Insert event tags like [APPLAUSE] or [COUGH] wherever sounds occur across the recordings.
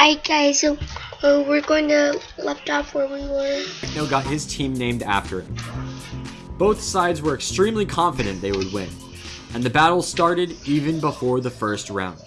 Alright guys, so uh, we're going to left off where we were. Techno got his team named after him. Both sides were extremely confident they would win, and the battle started even before the first round.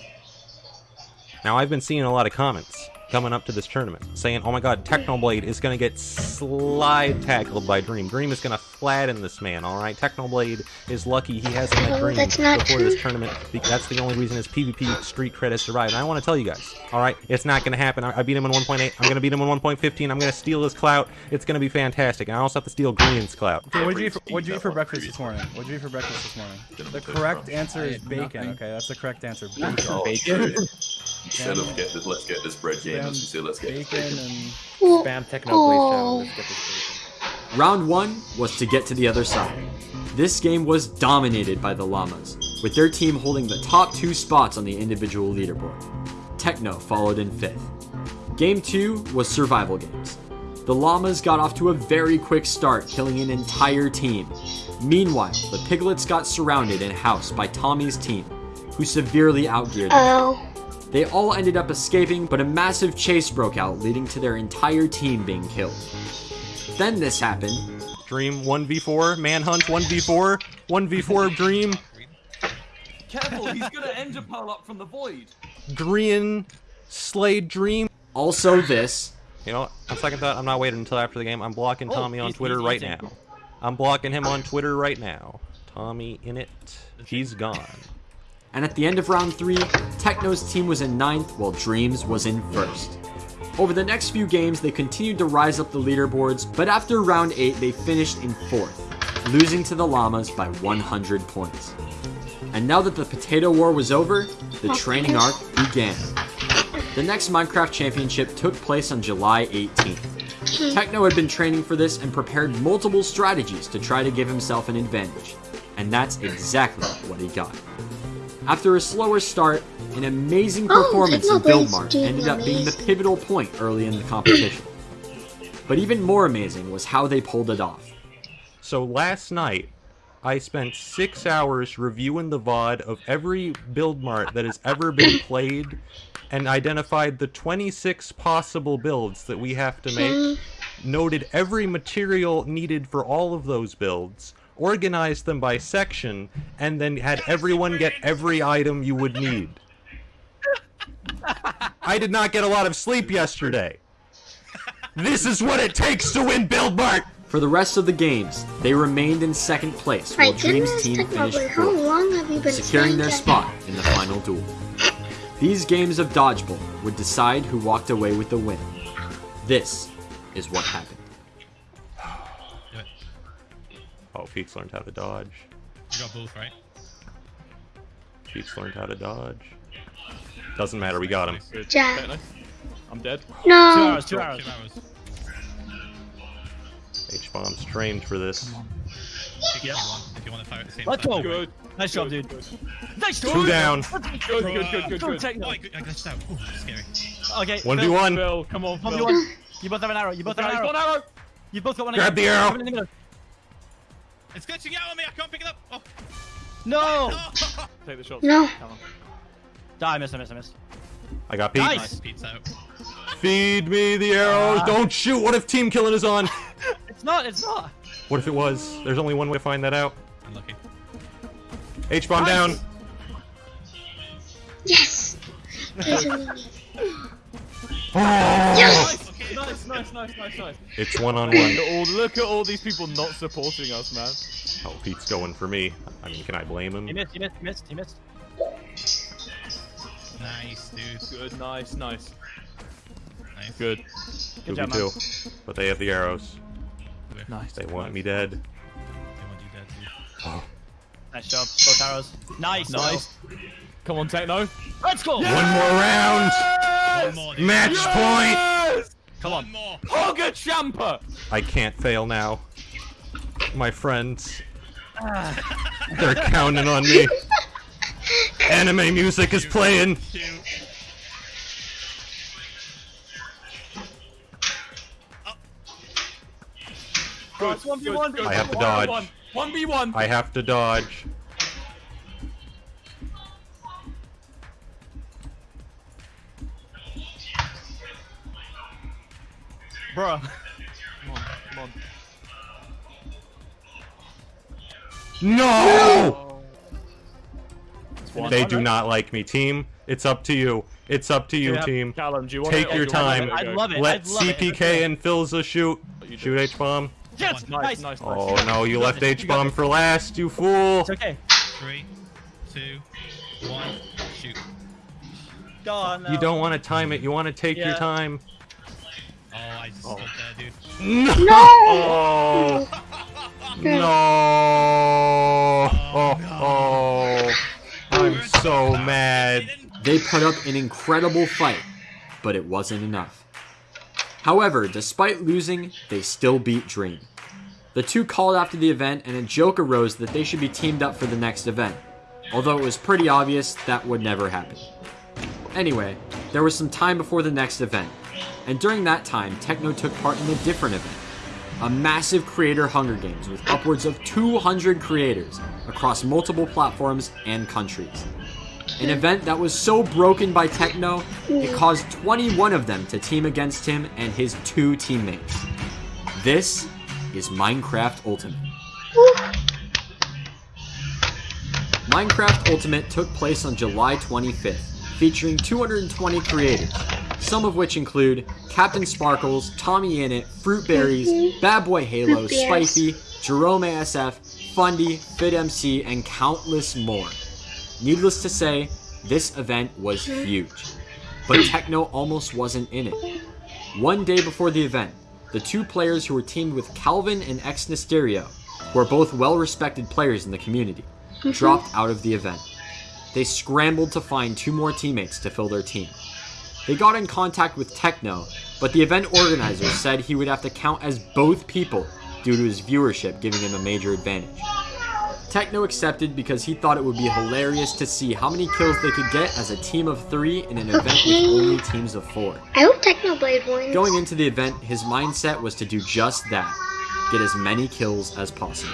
Now, I've been seeing a lot of comments coming up to this tournament saying, oh my god, Technoblade is going to get slide tackled by Dream. Dream is going to flatten this man, alright? Technoblade is lucky he hasn't met Oh, Dream that's not before true. this tournament. That's the only reason his PvP street cred has survived. And I want to tell you guys, alright? It's not going to happen. I I beat him in 1.8. I'm going to beat him in 1.15. I'm going to steal his clout. It's going to be fantastic. And I also have to steal Green's clout. Okay, what'd you eat for, what'd you eat for breakfast this morning? What'd you eat for breakfast this morning? The correct answer is bacon. Okay, that's the correct answer. Oh, Bacon, Bacon. [LAUGHS] [LAUGHS] Instead of get this, let's get this bread game. Let's say let's get this bacon, bacon. and Spam Technoblade Oh. Let's get this bacon. Round 1 was to get to the other side. This game was dominated by the Llamas, with their team holding the top two spots on the individual leaderboard. Techno followed in fifth. Game 2 was survival games. The Llamas got off to a very quick start, killing an entire team. Meanwhile, the Piglets got surrounded and housed by Tommy's team, who severely outgeared them. oh, They all ended up escaping, but a massive chase broke out, leading to their entire team being killed. Then this happened. Dream 1v4, Manhunt 1v4, 1v4 Dream, Careful, he's gonna ender pearl up from the void. Green, Slade Dream. Also this. You know, what? on second thought, I'm not waiting until after the game. I'm blocking Oh, Tommy on Twitter right eating. now. I'm blocking him on Twitter right now. Tommy Innit. He's gone. And at the end of round 3, Techno's team was in ninth while Dreams was in first. Over the next few games, they continued to rise up the leaderboards, but after round 8, they finished in fourth, losing to the Llamas by 100 points. And now that the Potato War was over, the oh. training arc began. The next Minecraft Championship took place on July 18th. Techno had been training for this and prepared multiple strategies to try to give himself an advantage. And that's exactly what he got. After a slower start, an amazing Oh, performance in Technoblade's Buildmart doing ended up being the pivotal point early in the competition. [CLEARS THROAT] But even more amazing was how they pulled it off. So last night, I spent six hours reviewing the VOD of every build mart that has ever been played and identified the 26 possible builds that we have to make, hmm. noted every material needed for all of those builds, organized them by section, and then had everyone get every item you would need. I did not get a lot of sleep yesterday. This is what it takes to win Build Mart! For the rest of the games, they remained in second place my while Dream's team finished Technoblade, how fourth. long have you been securing their spot in the final duel. These games of dodgeball would decide who walked away with the win. This is what happened. Oh, Pete's learned how to dodge. You got both, right? Pete's learned how to dodge. Doesn't matter, we got him. Jack. I'm dead. No. Two hours, two Two hours. hours. H-bomb's trained for this. Pick Yep. anyone if you want to fire at the same Let's go. Good. Nice job, dude. good. Nice Two job. down. Good, good, good, good, Go good. Techno. Oh, I, I glitched out. Ooh, scary. Okay. 1v1. Phil, come on, One Phil. v one. You both have an arrow. You both have an Guys, arrow. one arrow. You both got one. Grab again. the arrow. It's glitching out on me. I can't pick it up. Oh. No. [LAUGHS] Take the shot. No. Come on. Die. I missed. I missed. I missed. I got Pete. Nice. Nice. Pete's out. Feed me the arrows. Ah. Don't shoot. What if team killing is on? [LAUGHS] It's not. It's not. What if it was? There's only one way to find that out. Unlucky. H-bomb Nice. down. Yes. There's a limit. Oh, Yes. Okay. Nice, nice, nice, nice, nice. it's one on one. at all, look at all these people not supporting us, man. Oh, Pete's going for me. I mean, can I blame He him? missed. He missed. He missed. He missed. Nice, dude. Good, nice, nice. Nice. Good. Good job, man. 2v2. But they have the arrows. Nice. They want me dead. They want you dead, too. Oh. Nice job. Both arrows. Nice. Nice. Come on, Techno. Let's go. One more round. One more, dude. Match point. Yes! Come One on. more. Hogger Champer! I can't fail now. My friends. They're counting on me. Anime music is playing. Two. 1v1, good, good. I have to dodge. 1v1. I have to dodge. Bruh. Come on, come on. No! one. They do not like me, team. It's up to you. It's up to you, Yeah, team. Callum, do you Take to, your time. I'd love it. Let I'd love it. CPK and Philza shoot. Shoot H bomb. Yes, Nice, nice. nice, nice. Oh no, you left. H bomb for last, you fool. It's okay. Three, two, one, shoot. Oh, no. You don't want to time it. You want to take your time. Oh, I just stood there, dude. No. [LAUGHS] No! Oh. No. Oh. Oh. I'm so mad. They put up an incredible fight, but it wasn't enough. However, despite losing, they still beat Dream. The two called after the event, and a joke arose that they should be teamed up for the next event, although it was pretty obvious that would never happen. Anyway, there was some time before the next event, and during that time, Techno took part in a different event a massive creator Hunger Games with upwards of 200 creators across multiple platforms and countries. An event that was so broken by Techno, it caused 21 of them to team against him and his two teammates. This is Minecraft Ultimate. Minecraft Ultimate took place on July 25th, featuring 220 creators, some of which include CaptainSparklez, Tommy Innit, Fruitberries, mm-hmm. Bad Boy Halo, Fruit Spicy, Jerome ASF, Fundy, FitMC, and countless more. Needless to say, this event was mm-hmm. huge. But Techno almost wasn't in it. One day before the event, the two players who were teamed with Calvin and xNestorio, who are both well respected players in the community, mm-hmm. dropped out of the event. They scrambled to find two more teammates to fill their team. They got in contact with Techno, but the event organizer said he would have to count as both people due to his viewership giving him a major advantage. Techno accepted because he thought it would be hilarious to see how many kills they could get as a team of three in an event with only teams of four. I hope Technoblade wins. Going into the event, his mindset was to do just that get as many kills as possible.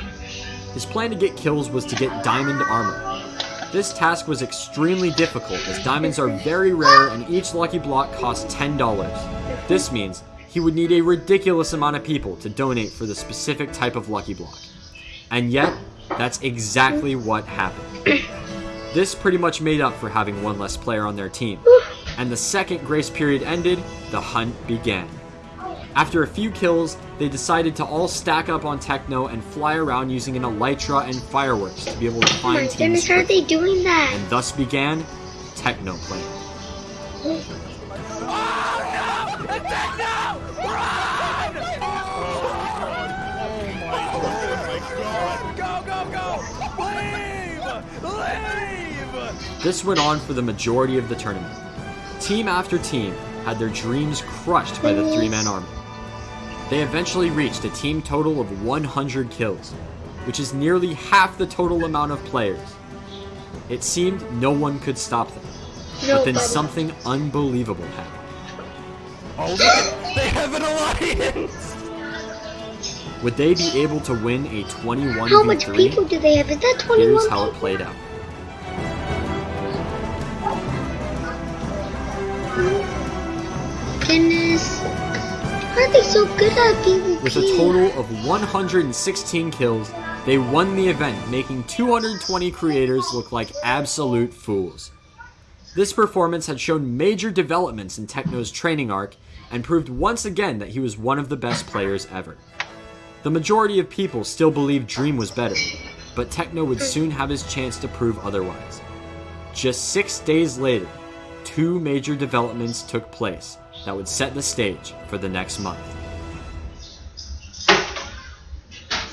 His plan to get kills was to get diamond armor. This task was extremely difficult as diamonds are very rare and each lucky block costs $10. This means he would need a ridiculous amount of people to donate for the specific type of lucky block. And yet, that's exactly what happened. [COUGHS] This pretty much made up for having one less player on their team. [COUGHS] And the second grace period ended, the hunt began. After a few kills, they decided to all stack up on Techno and fly around using an elytra and fireworks to be able to Oh find teams goodness, how are they doing that? And thus began Techno Plane. Go, go, go! Leave! Leave! This went on for the majority of the tournament. Team after team had their dreams crushed by the three man army. They eventually reached a team total of 100 kills, which is nearly half the total amount of players. It seemed no one could stop them, but then Nobody. something unbelievable happened. Oh, look at, they have an alliance. Would they be able to win a 21 How much people do they have? Is that 21 Here's how it played out. Are they so good at PvP? With a total of 116 kills, they won the event, making 220 creators look like absolute fools. This performance had shown major developments in Techno's training arc and proved once again that he was one of the best players ever. The majority of people still believed Dream was better, but Techno would soon have his chance to prove otherwise. Just six days later, two major developments took place that would set the stage for the next month.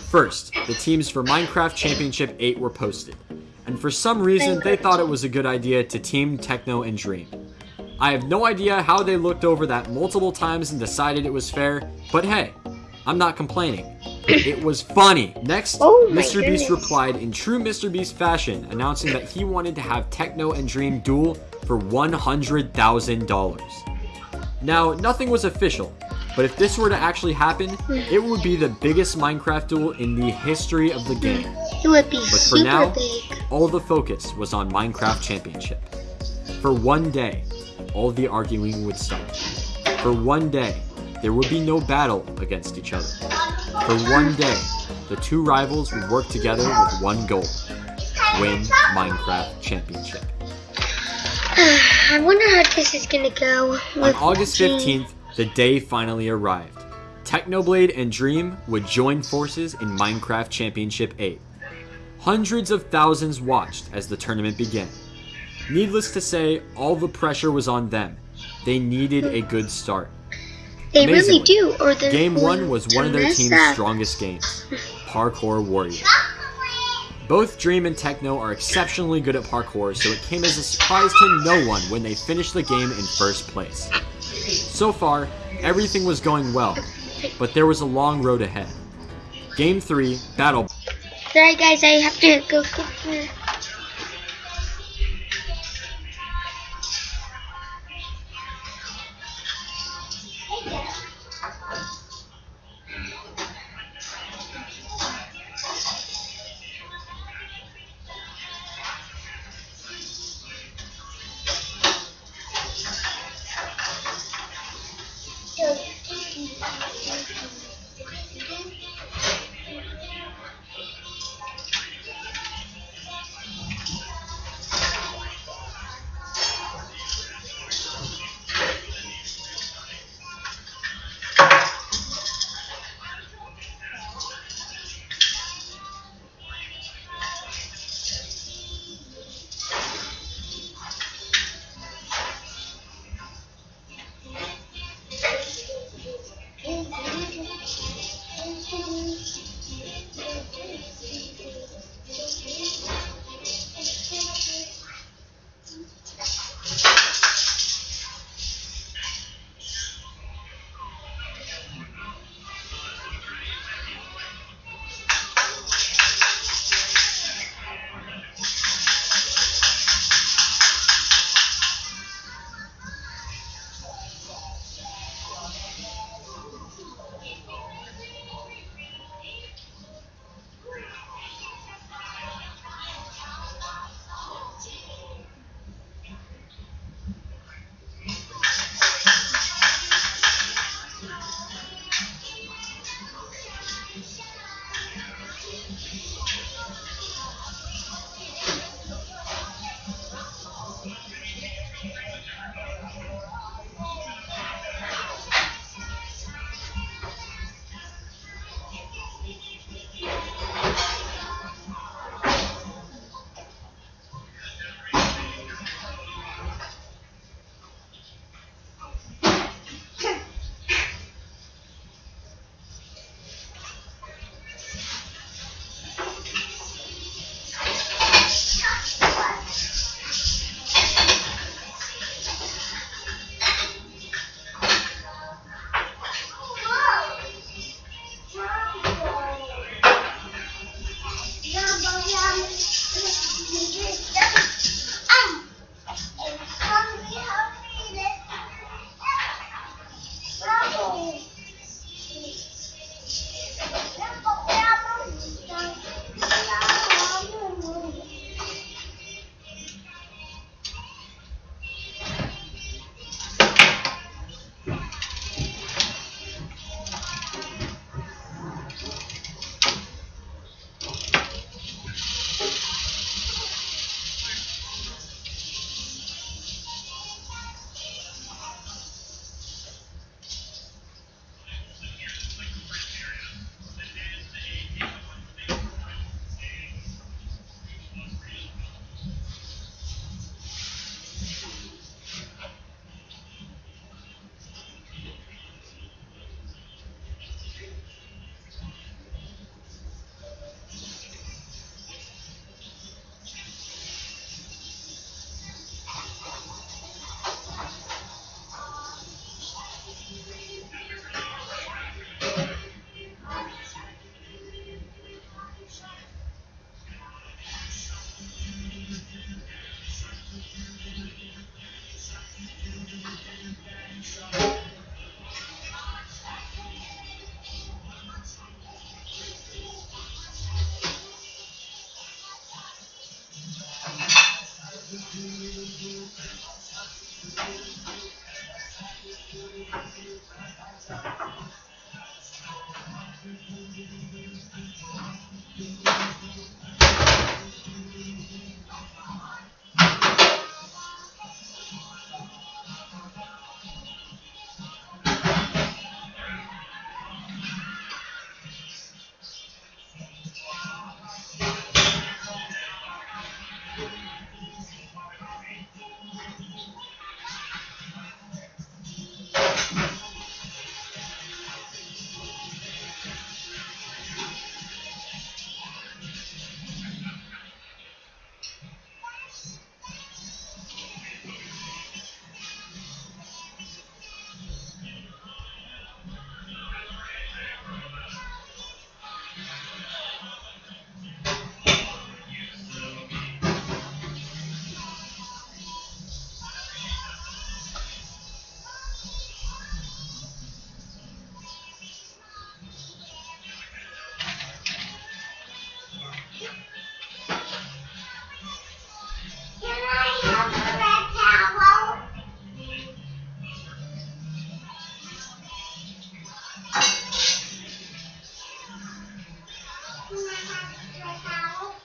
First, the teams for Minecraft Championship 8 were posted, and for some reason they thought it was a good idea to team Techno and Dream. I have no idea how they looked over that multiple times and decided it was fair, but hey, I'm not complaining. It was funny. Next, Oh Mr. Beast replied in true Mr. Beast fashion, announcing that he wanted to have Techno and Dream duel for $100,000. Now, nothing was official, but if this were to actually happen, it would be the biggest Minecraft duel in the history of the game. It would be But for super now, big. all the focus was on Minecraft Championship. For one day, all the arguing would stop. For one day, there would be no battle against each other. For one day, the two rivals would work together with one goal win Minecraft Championship. I wonder how this is gonna go. On August 15th, the day finally arrived. Technoblade and Dream would join forces in Minecraft Championship 8. Hundreds of thousands watched as the tournament began. Needless to say, all the pressure was on them. They needed a good start. They really do, or they're Game 1 was one of their team's up. strongest games Parkour Warriors. Both Dream and Techno are exceptionally good at parkour, so it came as a surprise to no one when they finished the game in first place. So far, everything was going well, but there was a long road ahead. Game 3, Battle Sorry guys, I have to go the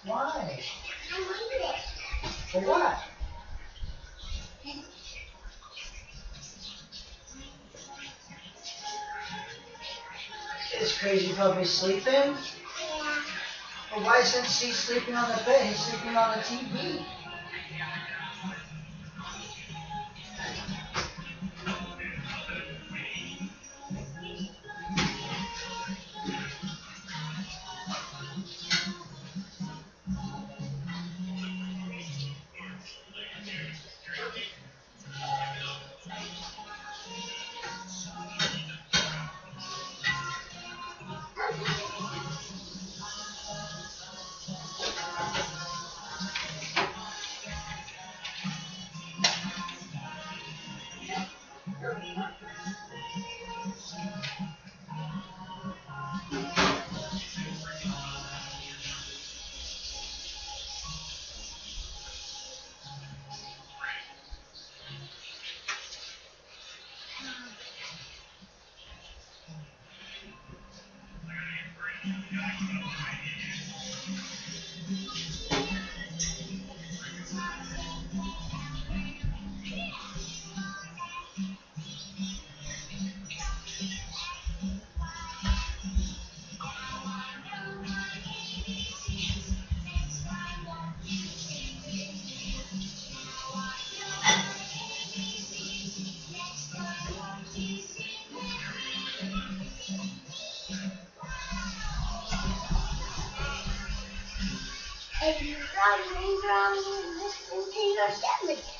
Why? I need it. Crazy puppy sleeping? Yeah. Well, why isn't she sleeping on the bed? He's sleeping on the TV. Now you need drums, and this.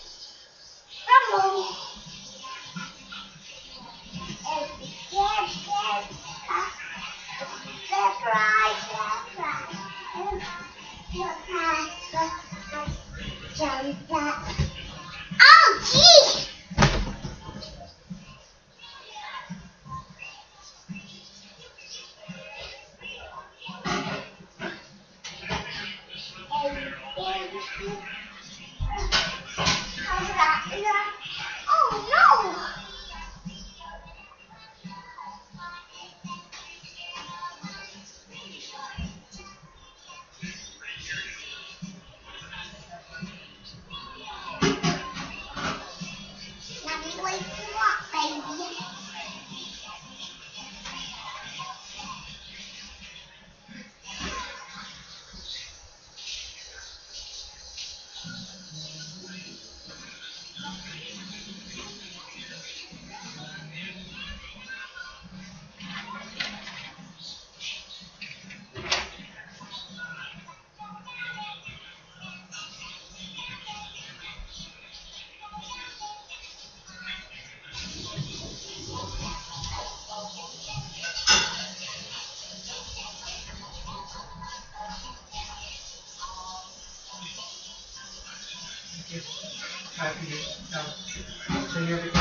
everything.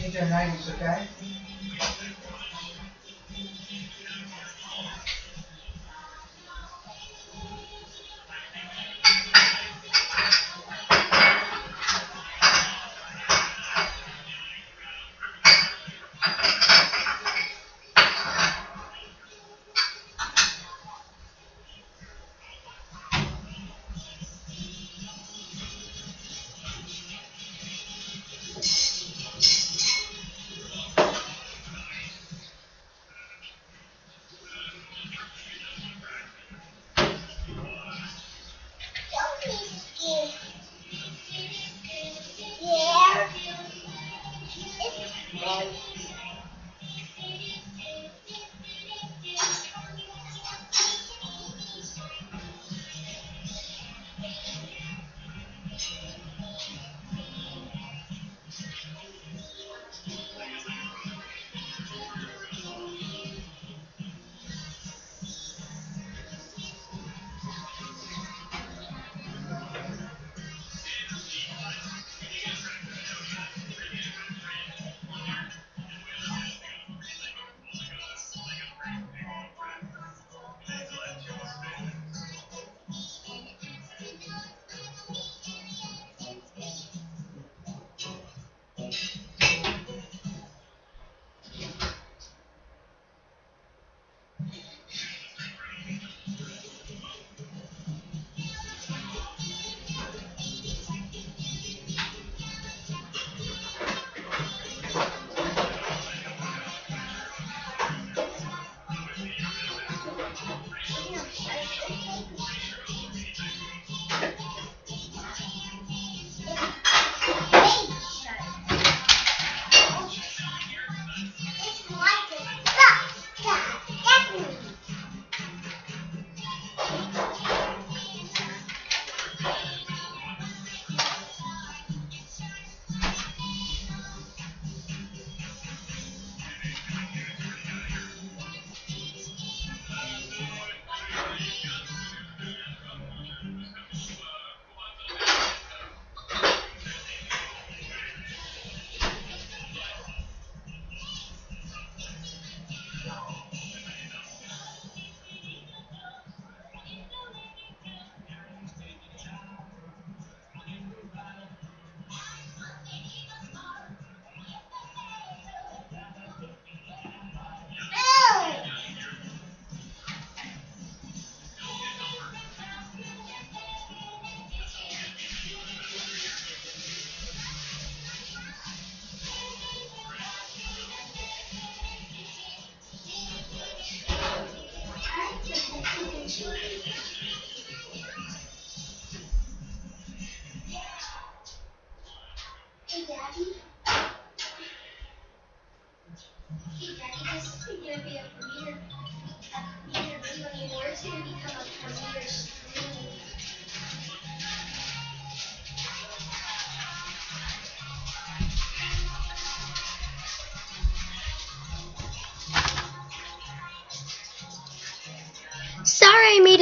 It to 90s, okay?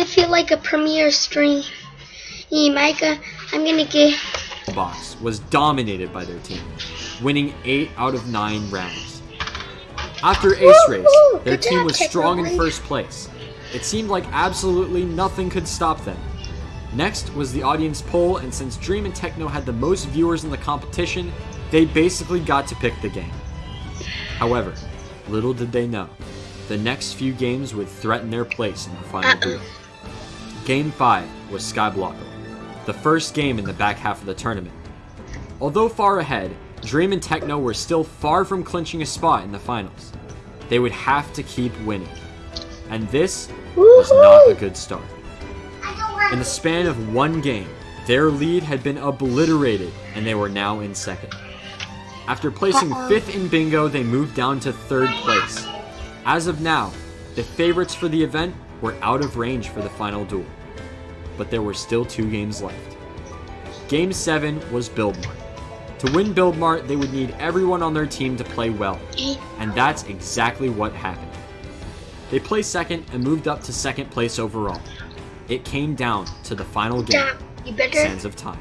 Feel like a premiere stream. Hey, Micah, I'm gonna get. box was dominated by their team, winning 8 out of 9 rounds. After Ace Race, their Good team job, was strong in first place. It seemed like absolutely nothing could stop them. Next was the audience poll, and since Dream and Techno had the most viewers in the competition, they basically got to pick the game. However, little did they know, the next few games would threaten their place in the final duel. Game 5 was Skyblockle, the first game in the back half of the tournament. Although far ahead, Dream and Techno were still far from clinching a spot in the finals. They would have to keep winning. And this was not a good start. In the span of one game, their lead had been obliterated and they were now in second. After placing fifth in bingo, they moved down to third place. As of now, the favorites for the event were out of range for the final duel. But there were still two games left. Game 7 was Build Mart. To win Build Mart, they would need everyone on their team to play well, and that's exactly what happened. They placed second and moved up to second place overall. It came down to the final game, You better. Sands of Time.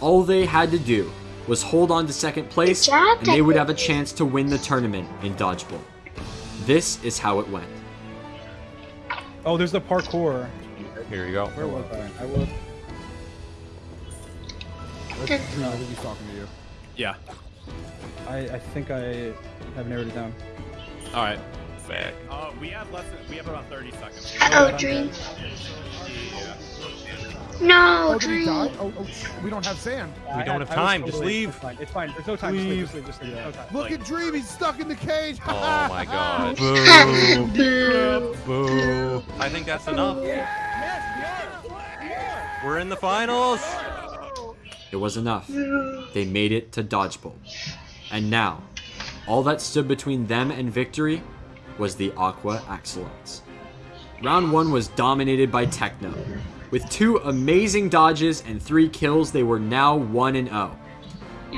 All they had to do was hold on to second place, and they would have a chance to win the tournament in Dodgeball. This is how it went. Oh, there's the parkour. Here you go. Where was I? I will. That's- No, he's talking to you. Yeah. I, I think I have narrowed it down. All right. Back. Uh, we have less than we have about 30 seconds. Uh oh, Dream. No, oh, Dream. Oh, oh, we don't have sand. We I- don't I- have I was time, just leave. It's fine. It's fine. There's no time. Just leave. Just leave. Just leave. No time. Look at Dream, he's stuck in the cage. Oh [LAUGHS] my god. [LAUGHS] Boo. Boo. Boo. I think that's enough. We're in the finals. It was enough. They made it to Dodgeball. And now, all that stood between them and victory was the Aqua Axolotls. Round 1 was dominated by Techno. With two amazing dodges and three kills, they were now 1 and 0.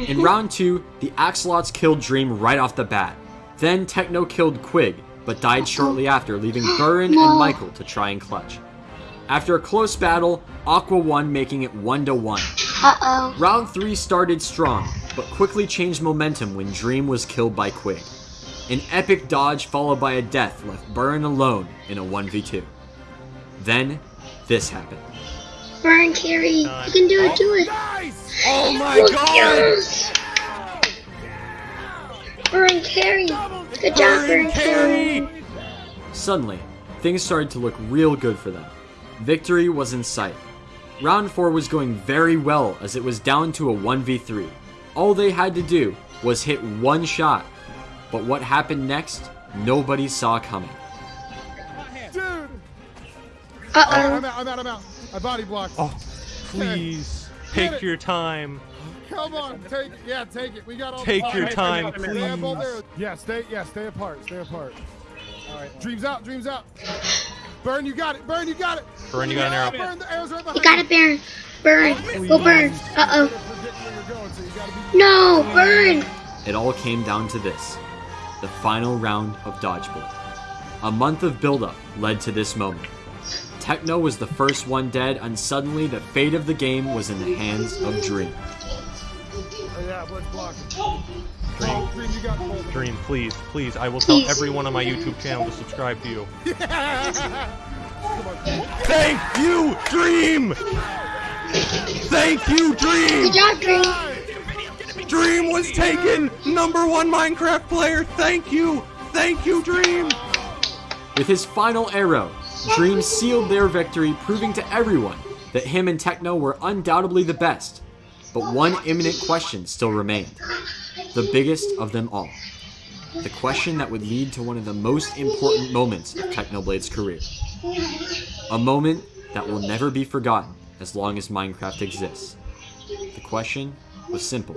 In round 2, the Axolotls killed Dream right off the bat. Then Techno killed Quig, but died shortly after, leaving [GASPS] Burin and Michael to try and clutch. After a close battle, Aqua won, making it 1 to 1. Uh oh. Round 3 started strong, but quickly changed momentum when Dream was killed by Quig. An epic dodge followed by a death left Burn alone in a 1v2. Then, this happened. Burn, Carrie. You uh, can do it. Do it. Oh my god. yes. Burn, Carrie. Good job, Burn, Carrie. Suddenly, things started to look real good for them. Victory was in sight. Round 4 was going very well as it was down to a 1v3. All they had to do was hit one shot. But what happened next, nobody saw coming. Dude. Uh Oh, oh. I'm out, I'm out, I'm out. I body blocked. Oh, please take your time. Come on, take it. Yeah, take it. We got all Take the your time, We please. arrows. Yeah, stay, yeah, stay apart, stay apart. All right. Dreams out, dreams out. Burn, you got it. Burn, you got it. Burn, you got an arrow. Burn, the arrow's right behind You got it, Burn. Burn. Go Burn. Uh oh. Forget where you're going, so you gotta be. No, Burn. It all came down to this the final round of Dodgeball. A month of buildup led to this moment. Techno was the first one dead, and suddenly the fate of the game was in the hands of Dream. Oh, yeah, let's block. Dream, dream, you got it. Dream, please, please. I will tell everyone on my YouTube channel to subscribe to you. [LAUGHS] Thank you, Dream! Thank you, Dream! Good job, Dream. Dream was taken! Number one Minecraft player! Thank you! Thank you, Dream! With his final arrow, Dream sealed their victory, proving to everyone that him and Techno were undoubtedly the best. But one imminent question still remained the biggest of them all. The question that would lead to one of the most important moments of Technoblade's career. A moment that will never be forgotten as long as Minecraft exists. The question was simple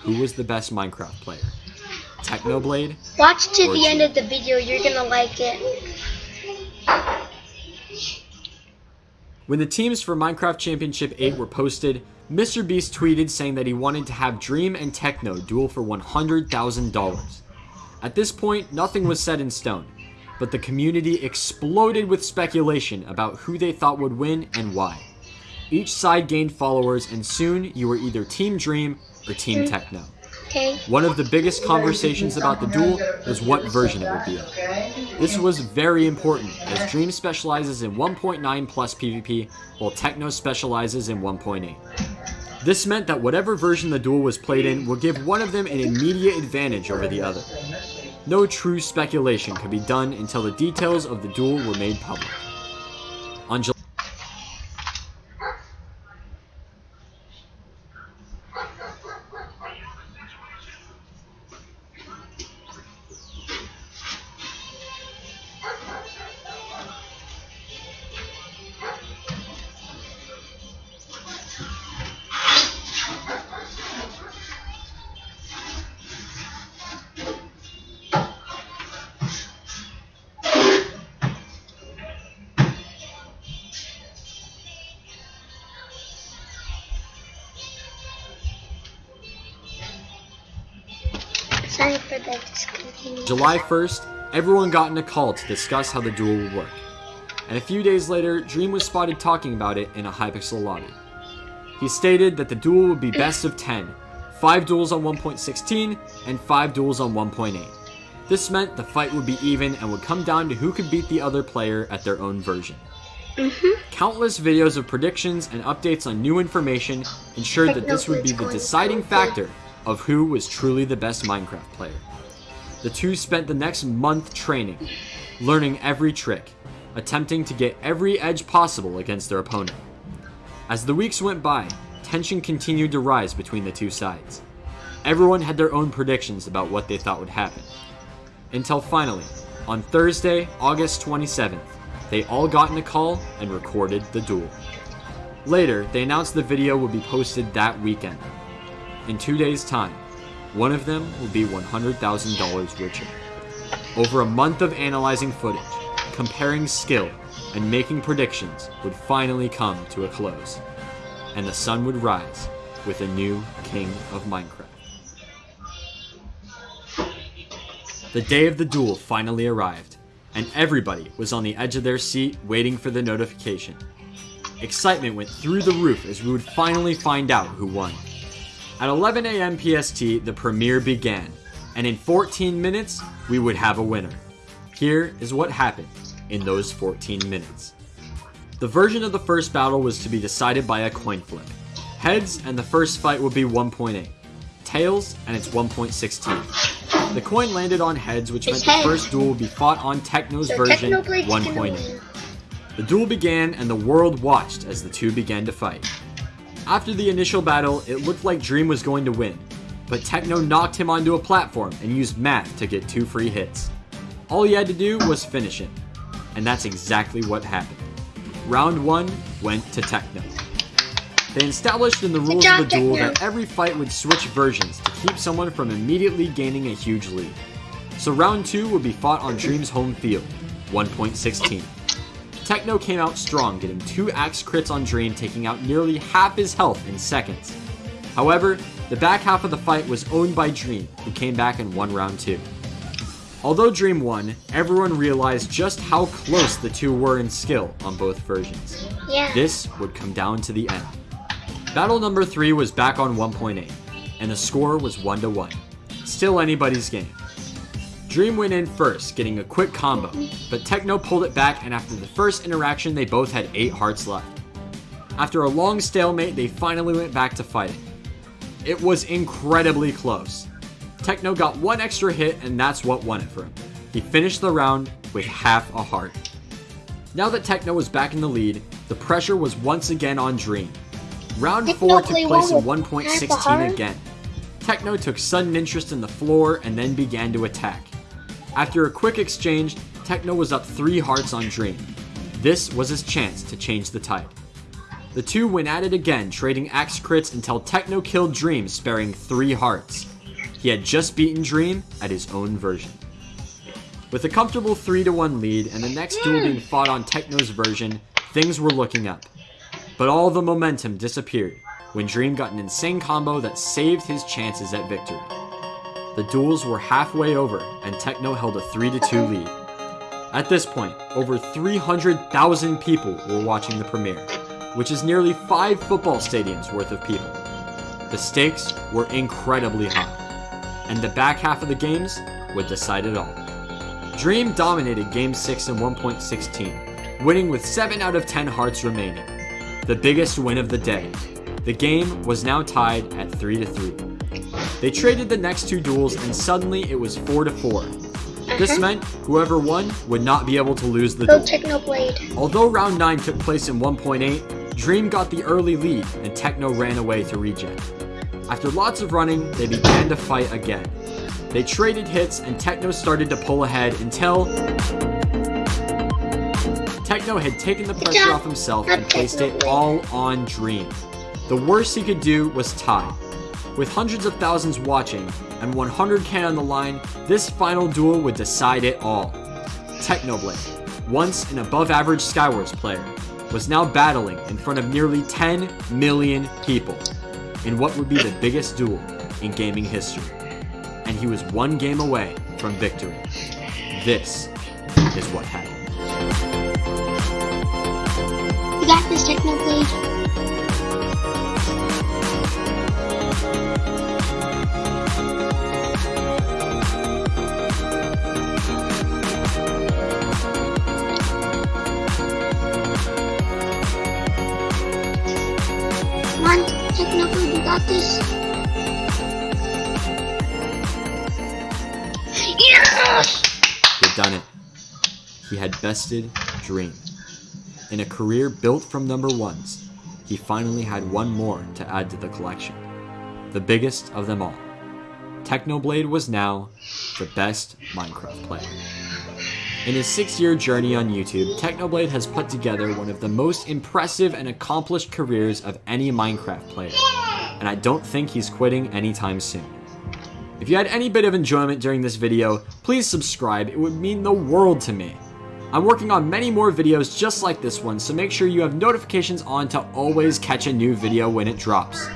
Who was the best Minecraft player? Technoblade Watch to the end of the video. You're gonna like it. When the teams for Minecraft Championship 8 were posted, MrBeast tweeted saying that he wanted to have Dream and Techno duel for $100,000. At this point, nothing was set in stone, but the community exploded with speculation about who they thought would win and why. Each side gained followers, and soon you were either Team Dream or Team Techno. Okay. One of the biggest conversations about the duel was what version it would be. This was very important, as Dream specializes in 1.9 plus PvP, while Techno specializes in 1.8. This meant that whatever version the duel was played in would give one of them an immediate advantage over the other. No true speculation could be done until the details of the duel were made public. On July July 1st, everyone got in a call to discuss how the duel would work. And a few days later, Dream was spotted talking about it in a Hypixel lobby. He stated that the duel would be best of 10, 5 duels on 1.16, and 5 duels on 1.8. This meant the fight would be even and would come down to who could beat the other player at their own version. Mm-hmm. Countless videos of predictions and updates on new information ensured that this would be the deciding factor of who was truly the best Minecraft player. The two spent the next month training, learning every trick, attempting to get every edge possible against their opponent. As the weeks went by, tension continued to rise between the two sides. Everyone had their own predictions about what they thought would happen. Until finally, on Thursday, August 27th, they all got in a call and recorded the duel. Later, they announced the video would be posted that weekend. In two days' time, one of them will be $100,000 richer. Over a month of analyzing footage, comparing skill, and making predictions would finally come to a close, and the sun would rise with a new king of Minecraft. The day of the duel finally arrived, and everybody was on the edge of their seat waiting for the notification. Excitement went through the roof as we would finally find out who won. At 11 a.m. PST, the premiere began, and in 14 minutes, we would have a winner. Here is what happened in those 14 minutes. The version of the first battle was to be decided by a coin flip. Heads and the first fight would be 1.8. Tails and it's 1.16. The coin landed on heads, which meant It's the first duel would be fought on Techno's So version gonna 1.8. The duel began and the world watched as the two began to fight. After the initial battle, it looked like Dream was going to win, but Techno knocked him onto a platform and used math to get two free hits. All he had to do was finish it, and that's exactly what happened. Round 1 went to Techno. They established in the rules job, of the duel Techno. that every fight would switch versions to keep someone from immediately gaining a huge lead. So round 2 would be fought on Dream's home field, 1.16. Techno came out strong, getting two axe crits on Dream, taking out nearly half his health in seconds. However, the back half of the fight was owned by Dream, who came back and won round 2. Although Dream won, everyone realized just how close the two were in skill on both versions. Yeah. This would come down to the end. Battle number 3 was back on 1.8, and the score was 1 to 1. Still anybody's game. Dream went in first, getting a quick combo, but Techno pulled it back and after the first interaction they both had 8 hearts left. After a long stalemate, they finally went back to fighting. It was incredibly close. Techno got one extra hit and that's what won it for him. He finished the round with half a heart. Now that Techno was back in the lead, the pressure was once again on Dream. Round Techno 4 took place in well with half a 1.16 again. Techno took sudden interest in the floor and then began to attack. After a quick exchange, Techno was up 3 hearts on Dream. This was his chance to change the tide. The two went at it again, trading axe crits until Techno killed Dream, sparing 3 hearts. He had just beaten Dream at his own version. With a comfortable 3 to 1 lead and the next duel being fought on Techno's version, things were looking up. But all the momentum disappeared when Dream got an insane combo that saved his chances at victory. The duels were halfway over and Techno held a 3 to 2 lead. At this point, over 300,000 people were watching the premiere, which is nearly 5 football stadiums worth of people. The stakes were incredibly high. and the back half of the games would decide it all. Dream dominated Game 6 in 1.16, winning with 7 out of 10 hearts remaining. The biggest win of the day. The game was now tied at 3 to 3. They traded the next two duels and suddenly it was 4 to 4. This Uh-huh. meant whoever won would not be able to lose the Go duel. Technoblade. Although round 9 took place in 1.8, Dream got the early lead and Techno ran away to regen. After lots of running, they began to fight again. They traded hits and Techno started to pull ahead until Techno had taken the pressure off himself and placed it all on Dream. The worst he could do was tie. With hundreds of thousands watching and 100k on the line, this final duel would decide it all. Technoblade, once an above average Skywars player, was now battling in front of nearly 10 million people in what would be the biggest duel in gaming history. And he was one game away from victory. This is what happened. You got this Technoblade. Bested Dream. In a career built from number ones, he finally had one more to add to the collection. The biggest of them all. Technoblade was now the best Minecraft player. In his six year journey on YouTube, Technoblade has put together one of the most impressive and accomplished careers of any Minecraft player, and I don't think he's quitting anytime soon. If you had any bit of enjoyment during this video, please subscribe, it would mean the world to me. I'm working on many more videos just like this one, so make sure you have notifications on to always catch a new video when it drops.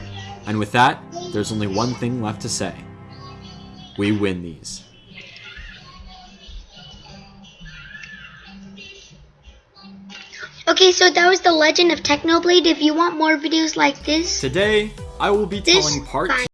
And with that, there's only one thing left to say. We win these. Okay, so that was the legend of Technoblade. If you want more videos like this, Today, I will be This telling part